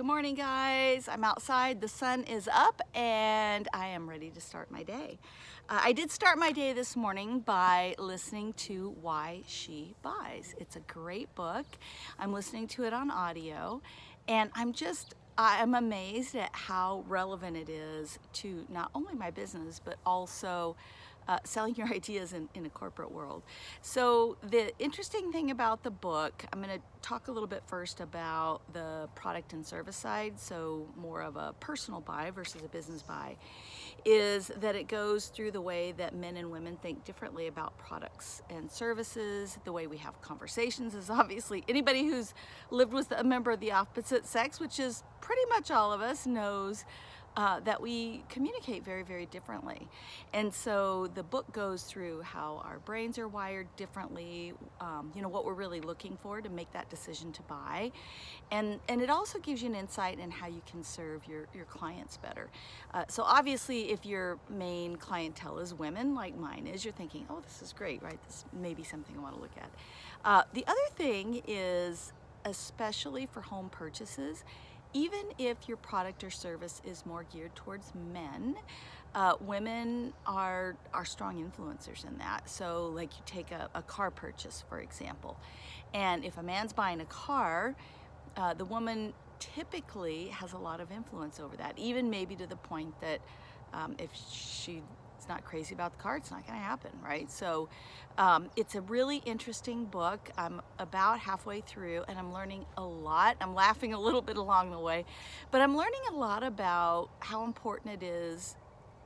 Good morning, guys. I'm outside. The sun is up and I am ready to start my day. Uh, I did start my day this morning by listening to Why She Buys. It's a great book. I'm listening to it on audio and I'm just I'm amazed at how relevant it is to not only my business, but also uh, selling your ideas in, in a corporate world. So the interesting thing about the book, I'm going to talk a little bit first about the product and service side, so more of a personal buy versus a business buy, is that it goes through the way that men and women think differently about products and services. The way we have conversations is obviously anybody who's lived with a member of the opposite sex, which is pretty much all of us, knows uh, that we communicate very, very differently. And so the book goes through how our brains are wired differently, um, you know, what we're really looking for to make that decision to buy. And, and it also gives you an insight in how you can serve your, your clients better. Uh, so obviously, if your main clientele is women, like mine is, you're thinking, oh, this is great, right? This may be something I want to look at. Uh, the other thing is, especially for home purchases, even if your product or service is more geared towards men, uh, women are are strong influencers in that. So like you take a, a car purchase, for example, and if a man's buying a car, uh, the woman typically has a lot of influence over that, even maybe to the point that um, if she not crazy about the car, it's not going to happen, right? So um, it's a really interesting book. I'm about halfway through and I'm learning a lot. I'm laughing a little bit along the way, but I'm learning a lot about how important it is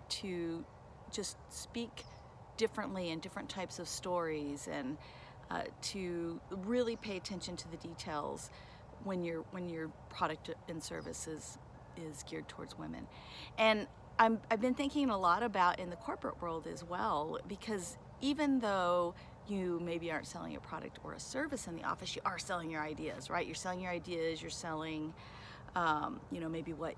to just speak differently in different types of stories and uh, to really pay attention to the details when your when your product and service is, is geared towards women. And i have been thinking a lot about in the corporate world as well, because even though you maybe aren't selling a product or a service in the office, you are selling your ideas, right? You're selling your ideas, you're selling, um, you know, maybe what,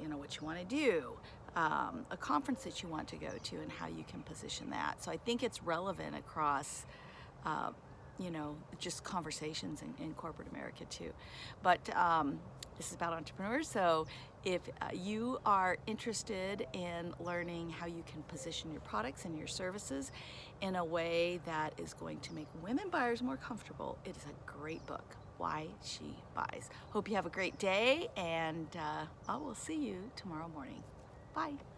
you know, what you want to do, um, a conference that you want to go to and how you can position that. So I think it's relevant across, uh, you know, just conversations in, in corporate America too. But um, this is about entrepreneurs, so if uh, you are interested in learning how you can position your products and your services in a way that is going to make women buyers more comfortable, it is a great book, Why She Buys. Hope you have a great day, and uh, I will see you tomorrow morning. Bye.